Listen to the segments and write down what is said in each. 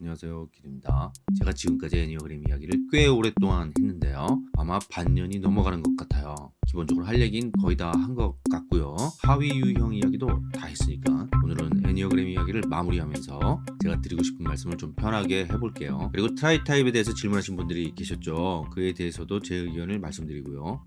안녕하세요 기입니다. 제가 지금까지 애니어 그램 이야기를 꽤 오랫동안 했는데요. 아마 반년이 넘어가는 것 같아요. 기본적으로 할 얘기는 거의 다 한 것 같고요. 하위 유형 이야기도 다 했으니까 오늘은 애니어그램 이야기를 마무리하면서 제가 드리고 싶은 말씀을 좀 편하게 해볼게요. 그리고 tritype에 대해서 질문하신 분들이 계셨죠. 그에 대해서도 제 의견을 말씀드리고요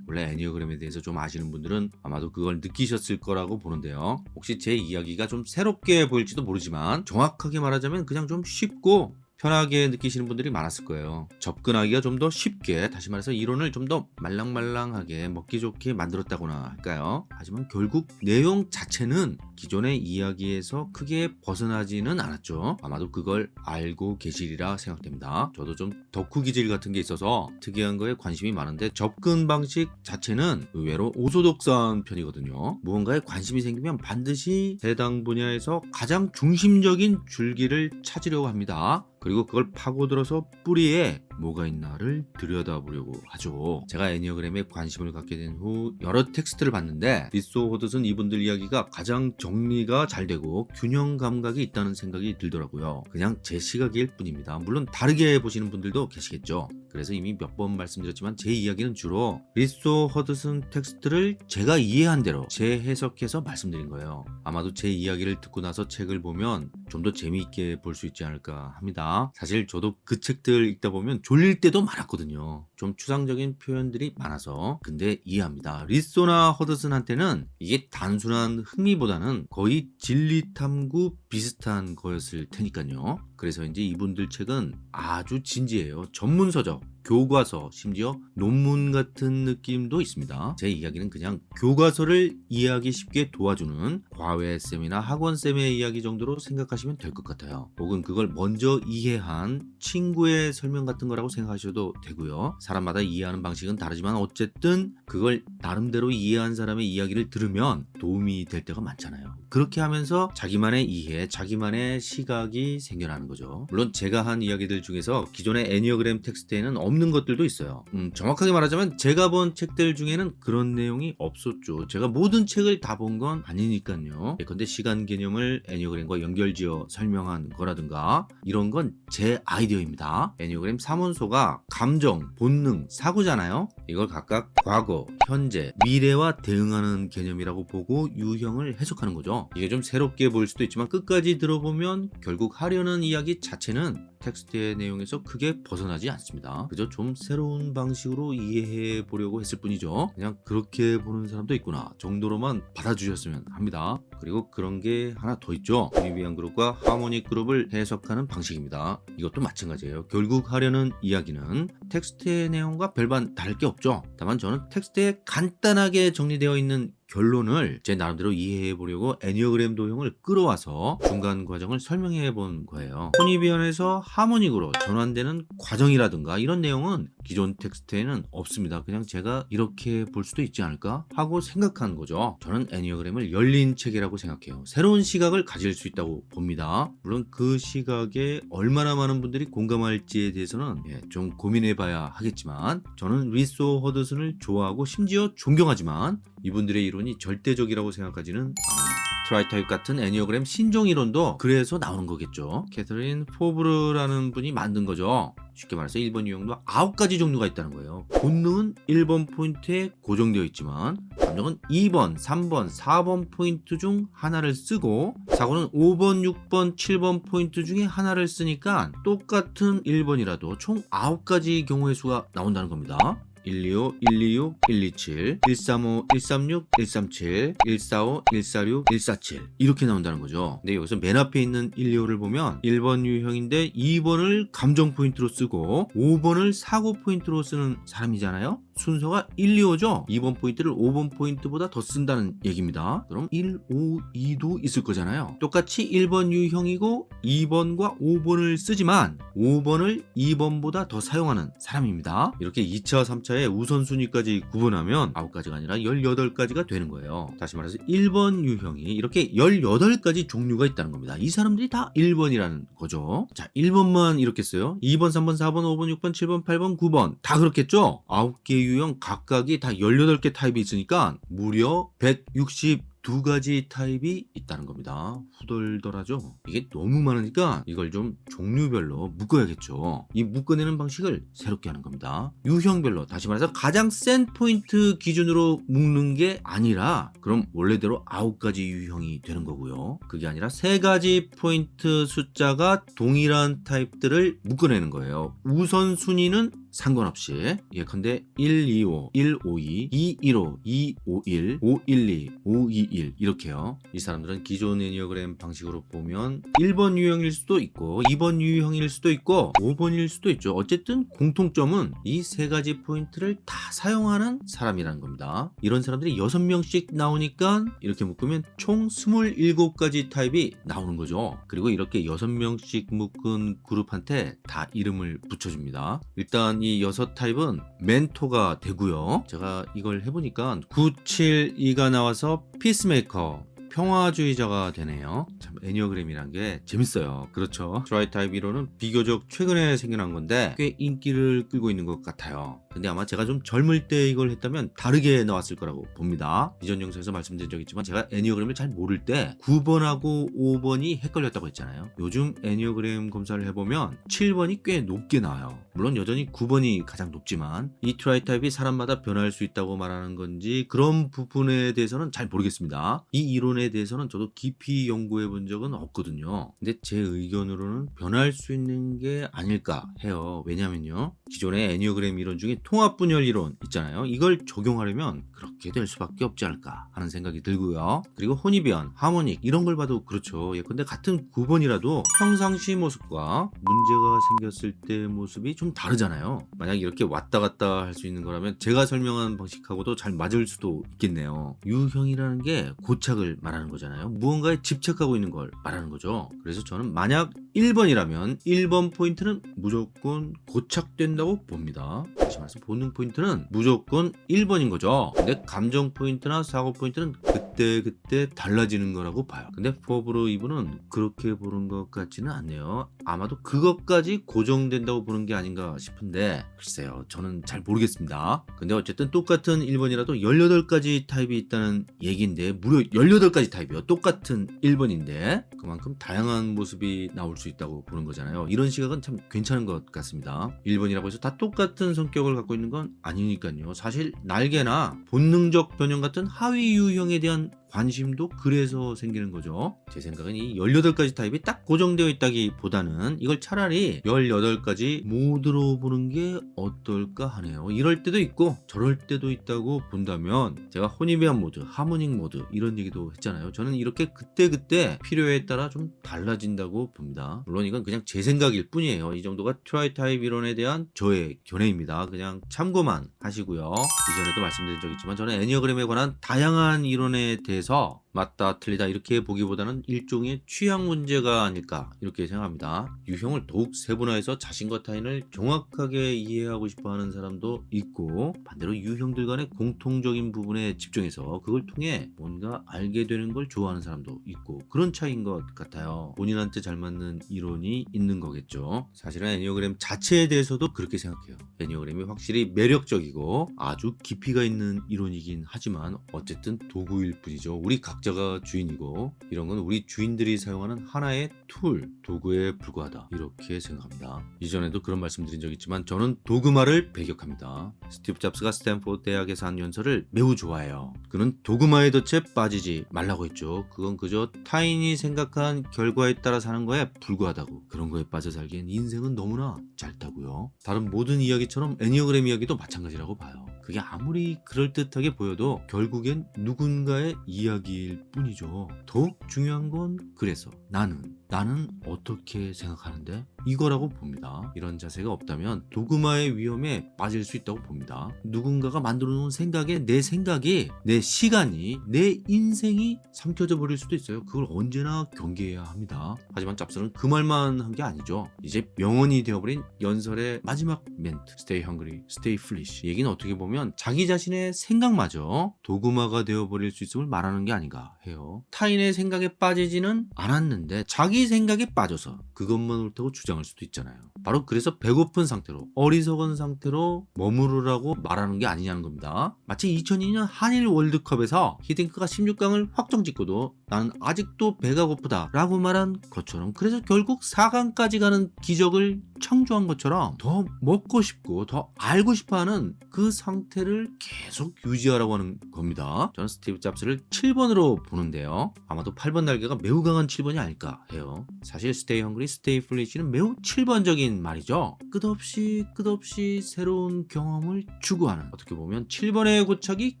원래 Enneagram에 대해서 좀 아시는 분들은 아마도 그걸 느끼셨을 거라고 보는데요. 혹시 제 이야기가 좀 새롭게 보일지도 모르지만 정확하게 말하자면 그냥 좀 쉽고 편하게 느끼시는 분들이 많았을 거예요. 접근하기가 좀 더 쉽게 다시 말해서 이론을 좀 더 말랑말랑하게 먹기 좋게 만들었다거나 할까요? 하지만 결국 내용 자체는 기존의 이야기에서 크게 벗어나지는 않았죠. 아마도 그걸 알고 계시리라 생각됩니다. 저도 좀 덕후 기질 같은 게 있어서 특이한 거에 관심이 많은데 접근 방식 자체는 의외로 orthodox한 편이거든요. 무언가에 관심이 생기면 반드시 해당 분야에서 가장 중심적인 줄기를 찾으려고 합니다 그리고 그걸 파고들어서 뿌리에 뭐가 있나를 들여다보려고 하죠. 제가 Enneagram에 관심을 갖게 된 후 여러 텍스트를 봤는데 리소 허드슨 이분들 이야기가 가장 정리가 잘 되고 균형 감각이 있다는 생각이 들더라고요. 그냥 제 시각일 뿐입니다. 물론 다르게 보시는 분들도 계시겠죠. 그래서 이미 몇 번 말씀드렸지만 제 이야기는 주로 리소 허드슨 텍스트를 제가 이해한 대로 재해석해서 말씀드린 거예요. 아마도 제 이야기를 듣고 나서 책을 보면 좀 더 재미있게 볼 수 있지 않을까 합니다 사실 저도 그 책들 읽다 보면 졸릴 때도 많았거든요. 좀 추상적인 표현들이 많아서. 근데 이해합니다. 리소나 허드슨한테는 이게 단순한 흥미보다는 거의 진리탐구 비슷한 거였을 테니까요. 그래서 이제 이분들 책은 아주 진지해요. 전문서적 교과서 심지어 논문 같은 느낌도 있습니다. 제 이야기는 그냥 교과서를 이해하기 쉽게 도와주는 과외쌤이나 학원쌤의 이야기 정도로 생각하시면 될 것 같아요. 혹은 그걸 먼저 이해한 친구의 설명 같은 거라고 생각하셔도 되고요. 사람마다 이해하는 방식은 다르지만 어쨌든 그걸 나름대로 이해한 사람의 이야기를 들으면 도움이 될 때가 많잖아요. 그렇게 하면서 자기만의 이해 자기만의 시각이 생겨나는 거죠. 물론 제가 한 이야기들 중에서 기존의 애니어그램 텍스트에는 없는 것들도 있어요. 음, 정확하게 말하자면 제가 본 책들 중에는 그런 내용이 없었죠. 제가 모든 책을 다 본 건 아니니까요. 근데 시간 개념을 애니어그램과 연결지어 설명한 거라든가 이런 건 제 아이디어입니다. 애니어그램 삼요소가 감정, 본능, 사고잖아요. 이걸 각각 과거, 현재, 미래와 대응하는 개념이라고 보고 유형을 해석하는 거죠. 이게 좀 새롭게 보일 수도 있지만 끝까지 들어보면 결국 하려는 이야기 자체는 텍스트의 내용에서 크게 벗어나지 않습니다. 그저 좀 새로운 방식으로 이해해 보려고 했을 뿐이죠. 그냥 그렇게 보는 사람도 있구나 정도로만 받아주셨으면 합니다. 그리고 그런 게 하나 더 있죠. Hornevian 그룹과 harmonic 그룹을 해석하는 방식입니다. 이것도 마찬가지예요. 결국 하려는 이야기는 텍스트의 내용과 별반 다를 게 없죠. 다만 저는 텍스트에 간단하게 정리되어 있는 결론을 제 나름대로 이해해 보려고 애니어그램 도형을 끌어와서 중간 과정을 설명해 본 거예요. 혼이비언에서 하모닉으로 전환되는 과정이라든가 이런 내용은 기존 텍스트에는 없습니다. 그냥 제가 이렇게 볼 수도 있지 않을까 하고 생각한 거죠. 저는 애니어그램을 열린 책이라고 생각해요. 새로운 시각을 가질 수 있다고 봅니다. 물론 그 시각에 얼마나 많은 분들이 공감할지에 대해서는 예, 좀 고민해 봐야 하겠지만 저는 리소 허드슨을 좋아하고 심지어 존경하지만 이분들의 이론이 절대적이라고 생각하지는 않아요. tritype 같은 애니어그램 신종 이론도 그래서 나오는 거겠죠. 캐서린 포브르라는 분이 만든 거죠. 쉽게 말해서 1번 유형도 9가지 종류가 있다는 거예요. 본능은 1번 포인트에 고정되어 있지만 감정은 2번, 3번, 4번 포인트 중 하나를 쓰고 사고는 5번, 6번, 7번 포인트 중에 하나를 쓰니까 똑같은 1번이라도 총 9가지 경우의 수가 나온다는 겁니다. 125, 126, 127, 135, 136, 137, 145, 146, 147 이렇게 나온다는 거죠 근데 여기서 맨 앞에 있는 125를 보면 1번 유형인데 2번을 감정 포인트로 쓰고 5번을 사고 포인트로 쓰는 사람이잖아요 순서가 1, 2호죠 2번 포인트를 5번 포인트보다 더 쓴다는 얘기입니다 그럼 1, 5, 2도 있을 거잖아요 똑같이 1번 유형이고 2번과 5번을 쓰지만 5번을 2번보다 더 사용하는 사람입니다 이렇게 2차, 3차 절차에 우선순위까지 구분하면 9가지가 아니라 18가지가 되는 거예요. 다시 말해서 1번 유형이 이렇게 18가지 종류가 있다는 겁니다. 이 사람들이 다 1번이라는 거죠. 자, 1번만 이렇게 써요. 2번, 3번, 4번, 5번, 6번, 7번, 8번, 9번 다 그렇겠죠? 9개 유형 각각이 다 18개 타입이 있으니까 무려 162가지 타입이 있다는 겁니다. 후덜덜하죠? 이게 너무 많으니까 이걸 좀 종류별로 묶어야겠죠. 이 묶어내는 방식을 새롭게 하는 겁니다. 유형별로 다시 말해서 가장 센 포인트 기준으로 묶는 게 아니라 그럼 원래대로 9가지 유형이 되는 거고요. 그게 아니라 3가지 포인트 숫자가 동일한 타입들을 묶어내는 거예요. 우선순위는 상관없이 예컨대 125, 152, 215, 251, 512, 521 이렇게요. 이 사람들은 기존 애니어그램 방식으로 보면 1번 유형일 수도 있고 2번 유형일 수도 있고 5번일 수도 있죠. 어쨌든 공통점은 이 세 가지 포인트를 다 사용하는 사람이라는 겁니다. 이런 사람들이 6명씩 나오니까 이렇게 묶으면 총 27가지 타입이 나오는 거죠. 그리고 이렇게 6명씩 묶은 그룹한테 다 이름을 붙여줍니다. 일단 이 여섯 타입은 멘토가 되고요. 제가 이걸 해보니까 972가 나와서 peacemaker 평화주의자가 되네요. 참 Enneagram이란 게 재밌어요. 그렇죠. tritype 이론은 비교적 최근에 생겨난 건데 꽤 인기를 끌고 있는 것 같아요. 근데 아마 제가 좀 젊을 때 이걸 했다면 다르게 나왔을 거라고 봅니다. 이전 영상에서 말씀드린 적 있지만 제가 Enneagram을 잘 모를 때 9번하고 5번이 헷갈렸다고 했잖아요. 요즘 애니어그램 검사를 해보면 7번이 꽤 높게 나와요. 물론 여전히 9번이 가장 높지만 이 Tritype이 사람마다 변할 수 있다고 말하는 건지 그런 부분에 대해서는 잘 모르겠습니다. 이 이론에 대해서는 저도 깊이 연구해 본 적은 없거든요. 근데 제 의견으로는 변할 수 있는 게 아닐까 해요. 왜냐면요. 기존의 애니어그램 이론 중에 통합 분열 이론 있잖아요. 이걸 적용하려면 그렇게 될 수밖에 없지 않을까 하는 생각이 들고요. 그리고 Hornevian, Harmonic 이런 걸 봐도 그렇죠. 예컨대 같은 9번이라도 평상시 모습과 문제가 생겼을 때 모습이 좀 다르잖아요. 만약 이렇게 왔다 갔다 할 수 있는 거라면 제가 설명한 방식하고도 잘 맞을 수도 있겠네요. 유형이라는 게 고착을 말 하는 거잖아요. 무언가에 집착하고 있는 걸 말하는 거죠. 그래서 저는 만약 1번이라면 1번 포인트는 무조건 고착된다고 봅니다. 다시 말해서 본능 포인트는 무조건 1번인 거죠. 근데 감정 포인트나 사고 포인트는 그때 그때 달라지는 거라고 봐요. 근데 포브로 이브는 그렇게 보는 것 같지는 않네요. 아마도 그것까지 고정된다고 보는 게 아닌가 싶은데 글쎄요. 저는 잘 모르겠습니다. 근데 어쨌든 똑같은 1번이라도 18가지 타입이 있다는 얘기인데 무려 18가지 타입이요. 똑같은 1번인데 그만큼 다양한 모습이 나올 수 있다고 보는 거잖아요. 이런 시각은 참 괜찮은 것 같습니다. 1번이라고 해서 다 똑같은 성격을 갖고 있는 건 아니니까요. 사실 날개나 본능적 변형 같은 하위 유형에 대한 관심도 그래서 생기는 거죠. 제 생각은 이 18가지 타입이 딱 고정되어 있다기보다는 이걸 차라리 18가지 모드로 보는 게 어떨까 하네요. 이럴 때도 있고 저럴 때도 있다고 본다면 제가 Hornevian 모드, Harmonic 모드 이런 얘기도 했잖아요. 저는 이렇게 그때그때 필요에 따라 좀 달라진다고 봅니다. 물론 이건 그냥 제 생각일 뿐이에요. 이 정도가 Tritype 이론에 대한 저의 견해입니다. 그냥 참고만 하시고요. 이전에도 말씀드린 적 있지만 저는 Enneagram에 관한 다양한 이론에 대해서 대해서 맞다 틀리다 이렇게 보기보다는 일종의 취향 문제가 아닐까 이렇게 생각합니다. 유형을 더욱 세분화해서 자신과 타인을 정확하게 이해하고 싶어하는 사람도 있고 반대로 유형들 간의 공통적인 부분에 집중해서 그걸 통해 뭔가 알게 되는 걸 좋아하는 사람도 있고 그런 차이인 것 같아요. 본인한테 잘 맞는 이론이 있는 거겠죠. 사실은 애니어그램 자체에 대해서도 그렇게 생각해요. Enneagram이 확실히 매력적이고 아주 깊이가 있는 이론이긴 하지만 어쨌든 도구일 뿐이죠. 우리 각자가 주인이고 이런 건 우리 주인들이 사용하는 하나의 tool, 도구에 불과하다 이렇게 생각합니다. 이전에도 그런 말씀드린 적 있지만 저는 도그마를 배격합니다. 스티브 잡스가 스탠포드 대학에서 한 연설을 매우 좋아해요. 그는 도그마의 덫에 빠지지 말라고 했죠. 그건 그저 타인이 생각한 결과에 따라 사는 거에 불과하다고. 그런 거에 빠져 살기엔 인생은 너무나 짧다고요. 다른 모든 이야기처럼 애니어그램 이야기도 마찬가지라고 봐요. 그게 아무리 그럴듯하게 보여도 결국엔 누군가의 이야기일 뿐이죠. 더욱 중요한 건 그래서 나는 나는 어떻게 생각하는데? 이거라고 봅니다. 이런 자세가 없다면 도그마의 위험에 빠질 수 있다고 봅니다. 누군가가 만들어 놓은 생각에 내 생각이, 내 시간이, 내 인생이 삼켜져 버릴 수도 있어요. 그걸 언제나 경계해야 합니다. 하지만 짭스는 그 말만 한 게 아니죠. 이제 명언이 되어버린 연설의 마지막 멘트 Stay hungry, stay foolish 이 얘기는 어떻게 보면 자기 자신의 생각마저 도그마가 되어버릴 수 있음을 말하는 게 아닌가 해요. 타인의 생각에 빠지지는 않았는데 자기 생각에 빠져서 그것만 옳다고 주장할 수도 있잖아요. 바로 그래서 배고픈 상태로 어리석은 상태로 머무르라고 말하는 게 아니냐는 겁니다. 마치 2002년 한일 월드컵에서 히딩크가 16강을 확정짓고도 나는 아직도 배가 고프다 라고 말한 것처럼 그래서 결국 4강까지 가는 기적을 창조한 것처럼 더 먹고 싶고 더 알고 싶어하는 그 상태를 계속 유지하라고 하는 겁니다. 저는 스티브 잡스를 7번으로 보는데요. 아마도 8번 날개가 매우 강한 7번이 아닐까 해요. 사실 stay hungry, stay foolish는 매우 7번적인 말이죠. 끝없이 끝없이 새로운 경험을 추구하는 어떻게 보면 7번의 고착이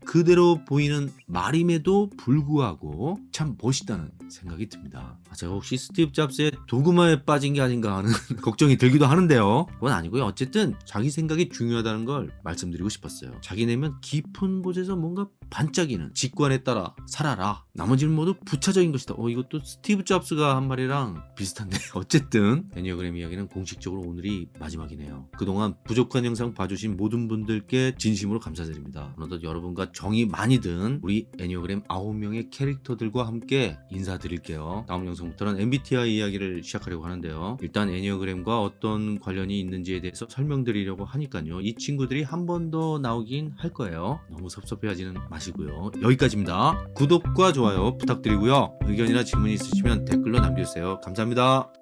그대로 보이는 말임에도 불구하고 참 멋있다는 생각이 듭니다. 아, 제가 혹시 스티브 잡스의 도그마에 빠진 게 아닌가 하는 걱정이 들기도 하는데요. 그건 아니고요. 어쨌든 자기 생각이 중요하다는 걸 말씀드리고 싶었어요. 자기 내면 깊은 곳에서 뭔가 반짝이는 직관에 따라 살아라. 나머지는 모두 부차적인 것이다. 어, 이것도 스티브 잡스가 한 말이랑 비슷한데. 어쨌든 애니어그램 이야기는 공식적으로 오늘이 마지막이네요. 그동안 부족한 영상 봐주신 모든 분들께 진심으로 감사드립니다. 어느덧 여러분과 정이 많이 든 우리 애니어그램 9명의 캐릭터들과 함께 인사드릴게요. 다음 영상부터는 MBTI 이야기를 시작하려고 하는데요. 일단 애니어그램과 어떤 관련이 있는지에 대해서 설명드리려고 하니까요. 이 친구들이 한 번 더 나오긴 할 거예요. 너무 섭섭해하지는 마시고요. 여기까지입니다. 구독과 좋아요 부탁드리고요. 의견이나 질문 있으시면 댓글로 남겨 주세요. 감사합니다.